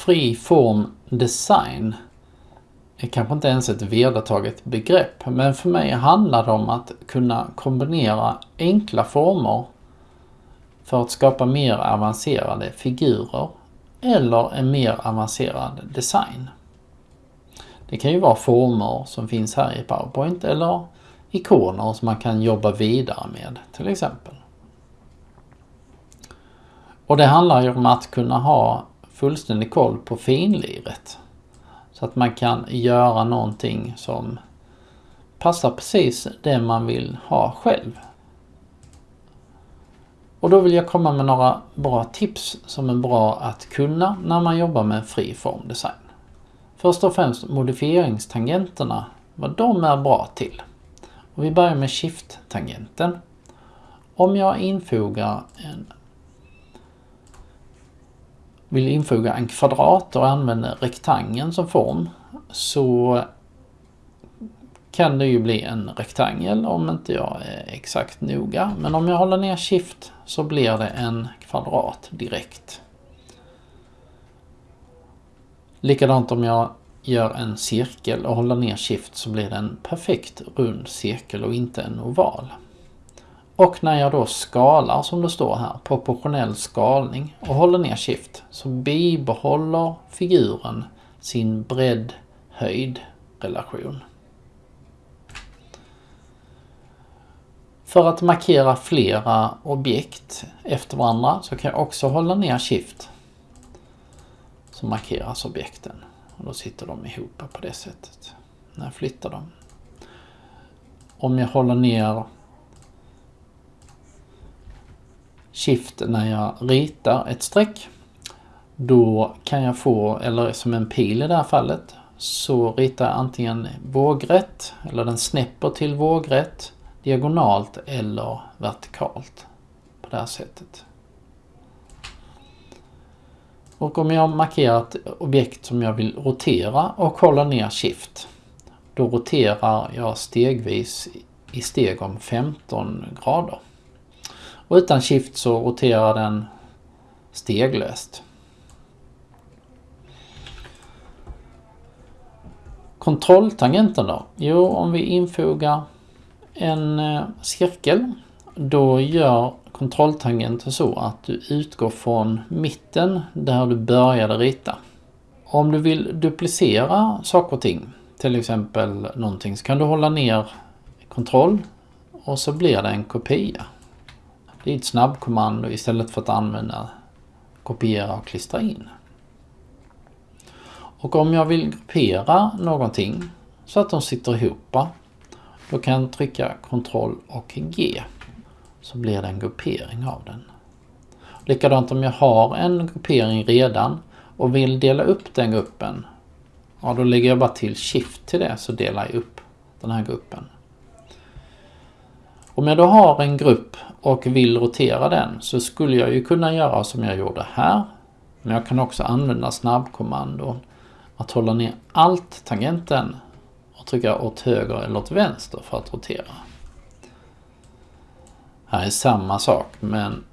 Fri form design är kanske inte ens ett vedertaget begrepp, men för mig handlar det om att kunna kombinera enkla former för att skapa mer avancerade figurer eller en mer avancerad design. Det kan ju vara former som finns här i PowerPoint eller ikoner som man kan jobba vidare med till exempel. Och det handlar ju om att kunna ha fullständig koll på finliret. Så att man kan göra någonting som passar precis det man vill ha själv. Och då vill jag komma med några bra tips som är bra att kunna när man jobbar med fri formdesign. Först och främst modifieringstangenterna, vad de är bra till. Och vi börjar med Shift-tangenten. Om jag infogar en vill infoga en kvadrat och använder rektangeln som form så kan det ju bli en rektangel om inte jag är exakt noga. Men om jag håller ner Shift så blir det en kvadrat direkt. Likadant om jag gör en cirkel och håller ner Shift så blir det en perfekt rund cirkel och inte en oval. Och när jag då skalar som det står här, proportionell skalning och håller ner Shift så bibehåller figuren sin bredd-höjd relation. För att markera flera objekt efter varandra så kan jag också hålla ner Shift. Så markeras objekten. Och då sitter de ihop på det sättet. När jag flyttar dem. Om jag håller ner Shift när jag ritar ett streck. Då kan jag få, eller som en pil i det här fallet, så ritar jag antingen vågrätt, eller den snäpper till vågrätt, diagonalt eller vertikalt. På det här sättet. Och om jag markerar ett objekt som jag vill rotera och håller ner Shift. Då roterar jag stegvis i steg om 15 grader. Och utan Shift så roterar den steglöst. Kontrolltangenten då? Jo, om vi infogar en eh, cirkel då gör kontrolltangenten så att du utgår från mitten där du började rita. Om du vill duplicera saker och ting, till exempel någonting, så kan du hålla ner kontroll och så blir det en kopia. Det är ett snabbkommando istället för att använda kopiera och klistra in. Och om jag vill gruppera någonting så att de sitter ihop då kan jag trycka Ctrl och G så blir det en gruppering av den. Likadant om jag har en gruppering redan och vill dela upp den gruppen. Ja, då lägger jag bara till Shift till det så delar jag upp den här gruppen. Om jag då har en grupp och vill rotera den så skulle jag ju kunna göra som jag gjorde här. Men jag kan också använda snabbkommandon att hålla ner Alt-tangenten och trycka åt höger eller åt vänster för att rotera. Här är samma sak men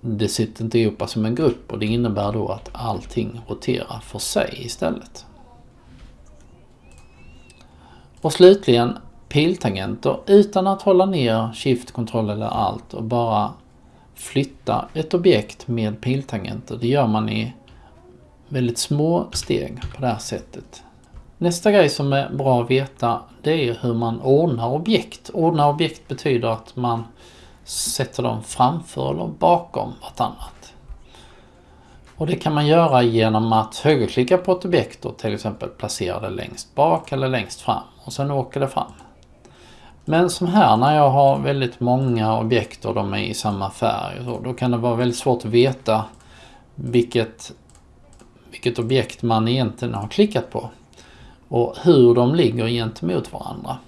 det sitter inte ihop som en grupp och det innebär då att allting roterar för sig istället. Och slutligen piltangenter utan att hålla ner Shift, kontroll eller Alt och bara flytta ett objekt med piltangenter. Det gör man i väldigt små steg på det här sättet. Nästa grej som är bra att veta det är hur man ordnar objekt. Ordna objekt betyder att man sätter dem framför eller bakom vartannat. Och det kan man göra genom att högerklicka på ett objekt och till exempel placera det längst bak eller längst fram och sen åker det fram. Men som här när jag har väldigt många objekt och de är i samma färg så, då kan det vara väldigt svårt att veta vilket, vilket objekt man egentligen har klickat på och hur de ligger gentemot varandra.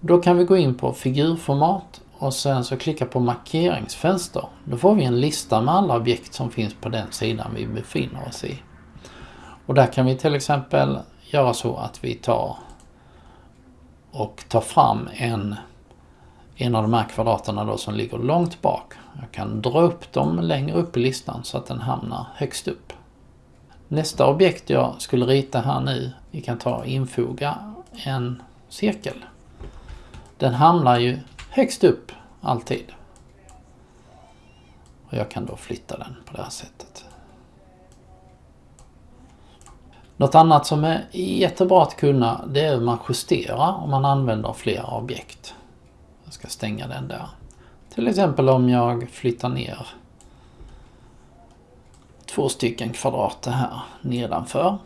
Då kan vi gå in på figurformat och sen så klicka på markeringsfönster. Då får vi en lista med alla objekt som finns på den sidan vi befinner oss i. Och där kan vi till exempel göra så att vi tar och tar fram en, en av de här kvadraterna då som ligger långt bak. Jag kan dra upp dem längre upp i listan så att den hamnar högst upp. Nästa objekt jag skulle rita här nu, vi kan ta och infoga en cirkel. Den hamnar ju högst upp alltid. Och jag kan då flytta den på det här sättet. Något annat som är jättebra att kunna det är hur man justerar om man använder flera objekt. Jag ska stänga den där. Till exempel om jag flyttar ner två stycken kvadrater här nedanför.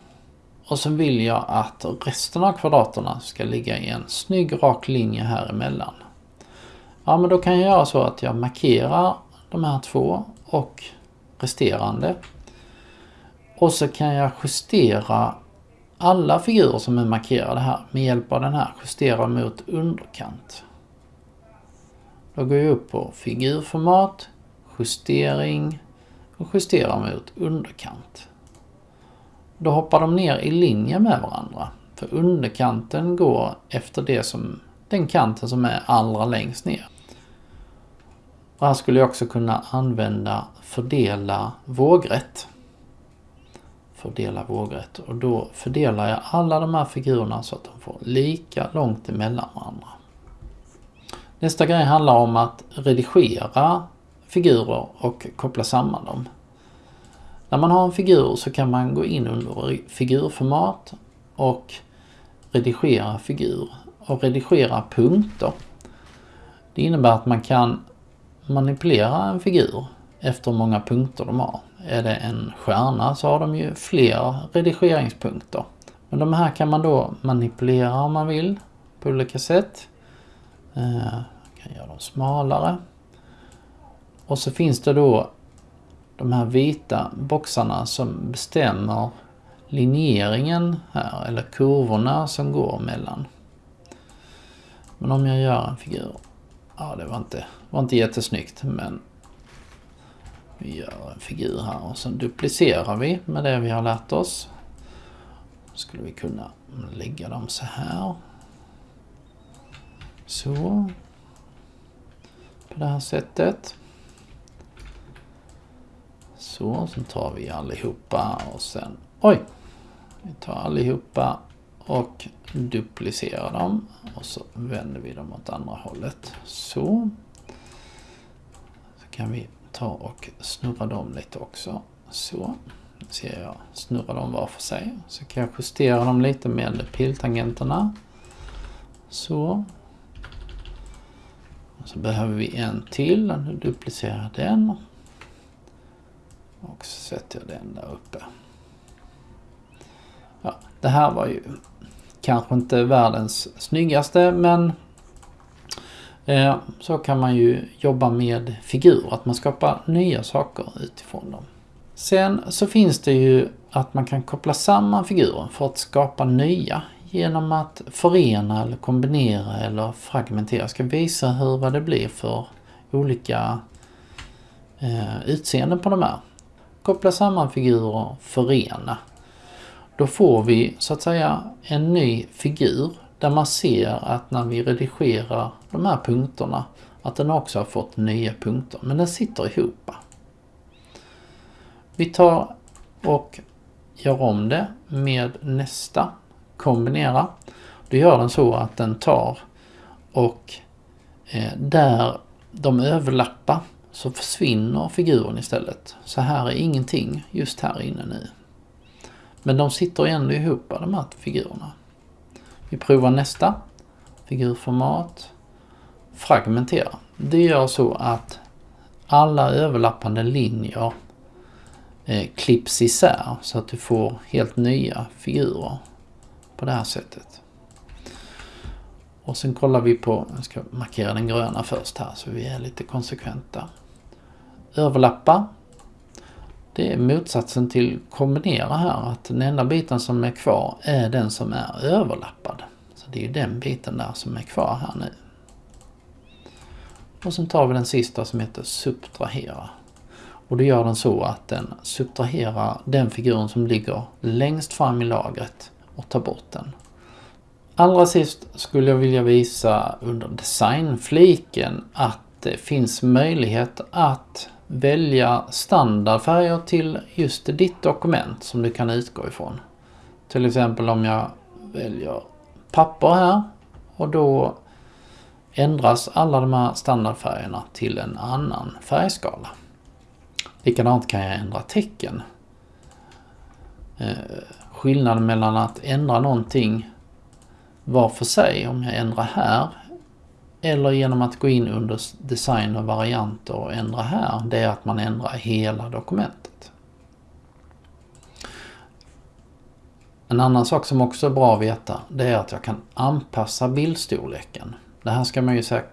Och så vill jag att resten av kvadraterna ska ligga i en snygg rak linje här emellan. Ja men då kan jag göra så att jag markerar de här två och resterande. Och så kan jag justera alla figurer som är markerade här med hjälp av den här justera mot underkant. Då går jag upp på figurformat, justering och justera mot underkant. Då hoppar de ner i linje med varandra. För underkanten går efter det som, den kanten som är allra längst ner. Och här skulle jag också kunna använda fördela vågrätt. Fördela vågrätt och då fördelar jag alla de här figurerna så att de får lika långt emellan varandra. Nästa grej handlar om att redigera figurer och koppla samman dem. När man har en figur så kan man gå in under figurformat och redigera figur och redigera punkter. Det innebär att man kan manipulera en figur efter hur många punkter de har. Är det en stjärna så har de ju fler redigeringspunkter. Men de här kan man då manipulera om man vill på olika sätt. Jag kan göra dem smalare. Och så finns det då de här vita boxarna som bestämmer linjeringen här, eller kurvorna som går mellan. Men om jag gör en figur, ja det var inte, var inte jättesnyggt men vi gör en figur här och sen duplicerar vi med det vi har lärt oss. Skulle vi kunna lägga dem så här. Så. På det här sättet. Så, sen tar vi allihopa och sen... Oj! Vi tar allihopa och duplicerar dem. Och så vänder vi dem åt andra hållet. Så. Så kan vi ta och snurra dem lite också. Så. Nu ser jag snurra dem var för sig. Så kan jag justera dem lite med piltangenterna. Så. Och så behöver vi en till. Nu duplicerar jag den. Och så sätter jag den där uppe. Ja, det här var ju kanske inte världens snyggaste men Eh, så kan man ju jobba med figurer, att man skapar nya saker utifrån dem. Sen så finns det ju att man kan koppla samman figurer för att skapa nya genom att förena eller kombinera eller fragmentera. Jag ska visa hur vad det blir för olika eh, utseenden på de här koppla samman figurer förena. Då får vi så att säga en ny figur där man ser att när vi redigerar de här punkterna att den också har fått nya punkter, men den sitter ihop. Vi tar och gör om det med nästa, kombinera. Då gör den så att den tar och eh, där de överlappar så försvinner figuren istället. Så här är ingenting just här inne nu. Men de sitter ändå ihop de här figurerna. Vi provar nästa. Figurformat. Fragmentera. Det gör så att alla överlappande linjer eh, klipps isär så att du får helt nya figurer på det här sättet. Och sen kollar vi på, jag ska markera den gröna först här så vi är lite konsekventa överlappa. Det är motsatsen till kombinera här, att den enda biten som är kvar är den som är överlappad. Så det är ju den biten där som är kvar här nu. Och sen tar vi den sista som heter subtrahera. Och då gör den så att den subtraherar den figuren som ligger längst fram i lagret och tar bort den. Allra sist skulle jag vilja visa under designfliken att det finns möjlighet att välja standardfärger till just ditt dokument som du kan utgå ifrån. Till exempel om jag väljer papper här och då ändras alla de här standardfärgerna till en annan färgskala. Likadant kan jag ändra tecken. Eh, skillnaden mellan att ändra någonting var för sig, om jag ändrar här, eller genom att gå in under design och varianter och ändra här, det är att man ändrar hela dokumentet. En annan sak som också är bra att veta, det är att jag kan anpassa bildstorleken. Det här ska man ju säga,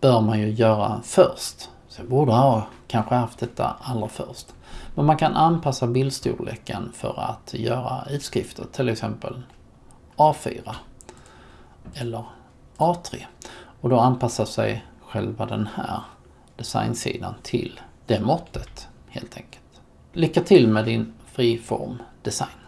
bör man ju göra först. Så jag borde ha kanske haft detta allra först. Men man kan anpassa bildstorleken för att göra utskrifter, till exempel A4 eller A3. Och då anpassar sig själva den här designsidan till det måttet helt enkelt. Lycka till med din friform design.